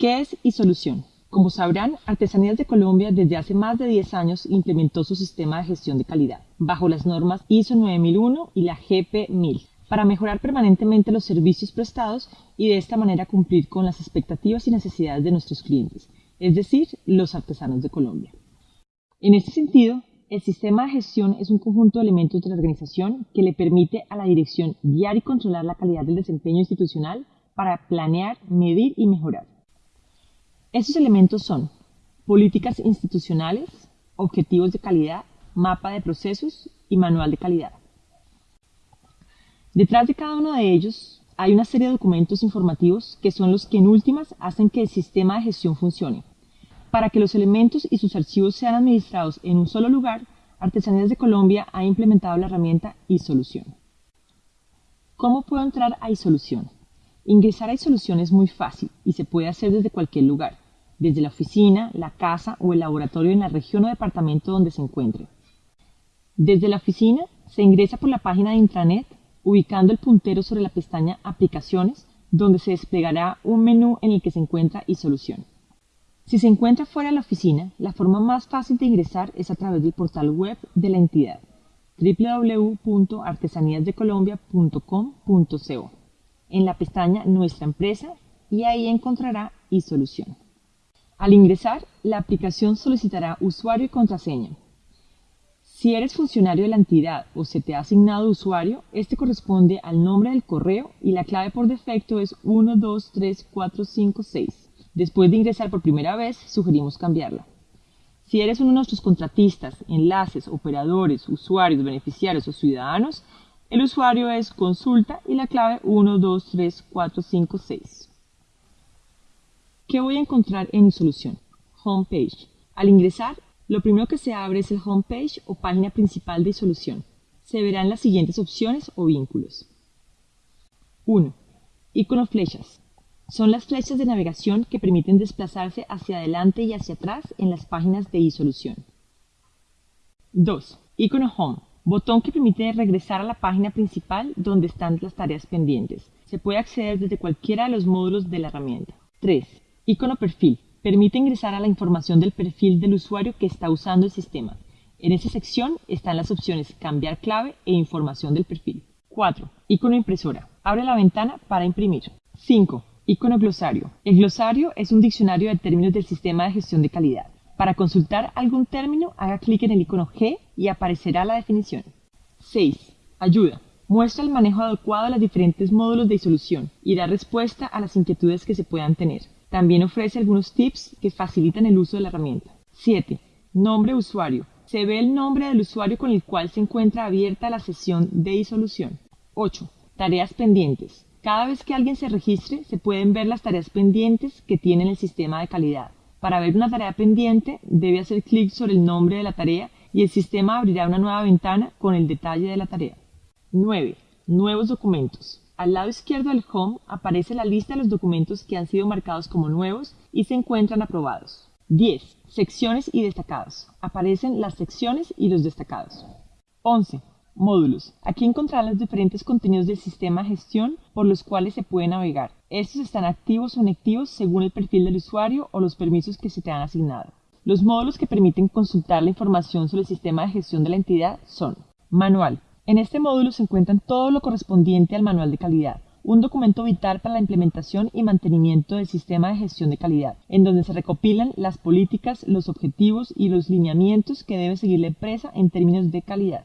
¿Qué es iSolución? Como sabrán, Artesanías de Colombia desde hace más de 10 años implementó su sistema de gestión de calidad bajo las normas ISO 9001 y la GP 1000 para mejorar permanentemente los servicios prestados y de esta manera cumplir con las expectativas y necesidades de nuestros clientes, es decir, los artesanos de Colombia. En este sentido, el sistema de gestión es un conjunto de elementos de la organización que le permite a la dirección guiar y controlar la calidad del desempeño institucional para planear, medir y mejorar. Estos elementos son políticas institucionales, objetivos de calidad, mapa de procesos y manual de calidad. Detrás de cada uno de ellos hay una serie de documentos informativos que son los que en últimas hacen que el sistema de gestión funcione. Para que los elementos y sus archivos sean administrados en un solo lugar, Artesanías de Colombia ha implementado la herramienta iSolución. ¿Cómo puedo entrar a iSolución? Ingresar a iSolución es muy fácil y se puede hacer desde cualquier lugar, desde la oficina, la casa o el laboratorio en la región o departamento donde se encuentre. Desde la oficina se ingresa por la página de intranet ubicando el puntero sobre la pestaña Aplicaciones, donde se desplegará un menú en el que se encuentra iSolución. Si se encuentra fuera de la oficina, la forma más fácil de ingresar es a través del portal web de la entidad www.artesaníasdecolombia.com.co en la pestaña Nuestra empresa y ahí encontrará iSolución. Al ingresar, la aplicación solicitará usuario y contraseña. Si eres funcionario de la entidad o se te ha asignado usuario, este corresponde al nombre del correo y la clave por defecto es 123456. Después de ingresar por primera vez, sugerimos cambiarla. Si eres uno de nuestros contratistas, enlaces, operadores, usuarios, beneficiarios o ciudadanos, el usuario es consulta y la clave 123456. ¿Qué voy a encontrar en solución? Homepage. Al ingresar, lo primero que se abre es el homepage o página principal de solución. Se verán las siguientes opciones o vínculos. 1. Icono flechas. Son las flechas de navegación que permiten desplazarse hacia adelante y hacia atrás en las páginas de iSolución. 2. Icono Home. Botón que permite regresar a la página principal donde están las tareas pendientes. Se puede acceder desde cualquiera de los módulos de la herramienta. 3. Icono Perfil. Permite ingresar a la información del perfil del usuario que está usando el sistema. En esta sección están las opciones Cambiar clave e información del perfil. 4. Icono Impresora. Abre la ventana para imprimir. 5. Icono glosario. El glosario es un diccionario de términos del sistema de gestión de calidad. Para consultar algún término, haga clic en el icono G y aparecerá la definición. 6. Ayuda. Muestra el manejo adecuado de los diferentes módulos de solución y da respuesta a las inquietudes que se puedan tener. También ofrece algunos tips que facilitan el uso de la herramienta. 7. Nombre usuario. Se ve el nombre del usuario con el cual se encuentra abierta la sesión de isolución. 8. Tareas pendientes. Cada vez que alguien se registre, se pueden ver las tareas pendientes que tiene el sistema de calidad. Para ver una tarea pendiente, debe hacer clic sobre el nombre de la tarea y el sistema abrirá una nueva ventana con el detalle de la tarea. 9. Nuevos documentos. Al lado izquierdo del Home aparece la lista de los documentos que han sido marcados como nuevos y se encuentran aprobados. 10. Secciones y destacados. Aparecen las secciones y los destacados. 11. Módulos. Aquí encontrarán los diferentes contenidos del sistema de gestión por los cuales se puede navegar. Estos están activos o inactivos según el perfil del usuario o los permisos que se te han asignado. Los módulos que permiten consultar la información sobre el sistema de gestión de la entidad son Manual. En este módulo se encuentran todo lo correspondiente al manual de calidad, un documento vital para la implementación y mantenimiento del sistema de gestión de calidad, en donde se recopilan las políticas, los objetivos y los lineamientos que debe seguir la empresa en términos de calidad.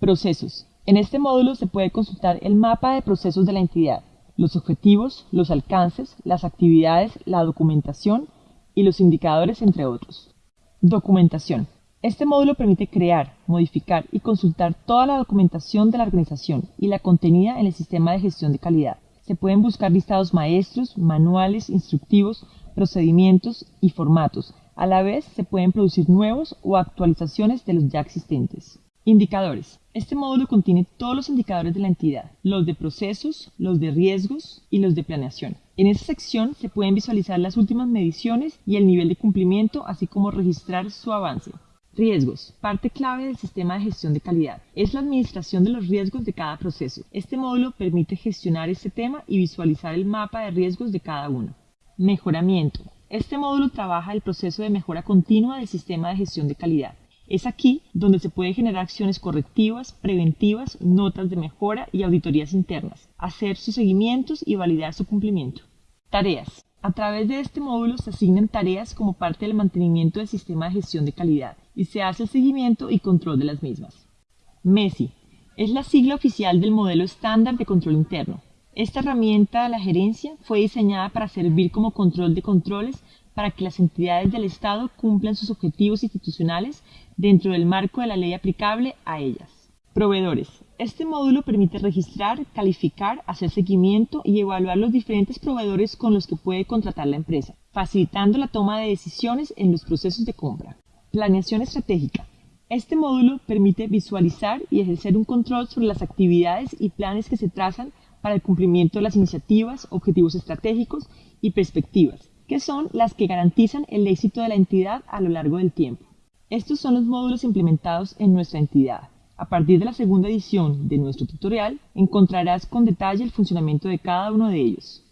Procesos. En este módulo se puede consultar el mapa de procesos de la entidad, los objetivos, los alcances, las actividades, la documentación y los indicadores, entre otros. Documentación. Este módulo permite crear, modificar y consultar toda la documentación de la organización y la contenida en el sistema de gestión de calidad. Se pueden buscar listados maestros, manuales, instructivos, procedimientos y formatos. A la vez se pueden producir nuevos o actualizaciones de los ya existentes. Indicadores. Este módulo contiene todos los indicadores de la entidad, los de procesos, los de riesgos y los de planeación. En esta sección se pueden visualizar las últimas mediciones y el nivel de cumplimiento, así como registrar su avance. Riesgos. Parte clave del sistema de gestión de calidad. Es la administración de los riesgos de cada proceso. Este módulo permite gestionar este tema y visualizar el mapa de riesgos de cada uno. Mejoramiento. Este módulo trabaja el proceso de mejora continua del sistema de gestión de calidad. Es aquí donde se pueden generar acciones correctivas, preventivas, notas de mejora y auditorías internas, hacer sus seguimientos y validar su cumplimiento. Tareas. A través de este módulo se asignan tareas como parte del mantenimiento del sistema de gestión de calidad y se hace el seguimiento y control de las mismas. MESI. Es la sigla oficial del modelo estándar de control interno. Esta herramienta de la gerencia fue diseñada para servir como control de controles para que las entidades del Estado cumplan sus objetivos institucionales dentro del marco de la ley aplicable a ellas. Proveedores. Este módulo permite registrar, calificar, hacer seguimiento y evaluar los diferentes proveedores con los que puede contratar la empresa, facilitando la toma de decisiones en los procesos de compra. Planeación estratégica. Este módulo permite visualizar y ejercer un control sobre las actividades y planes que se trazan para el cumplimiento de las iniciativas, objetivos estratégicos y perspectivas, que son las que garantizan el éxito de la entidad a lo largo del tiempo. Estos son los módulos implementados en nuestra entidad. A partir de la segunda edición de nuestro tutorial encontrarás con detalle el funcionamiento de cada uno de ellos.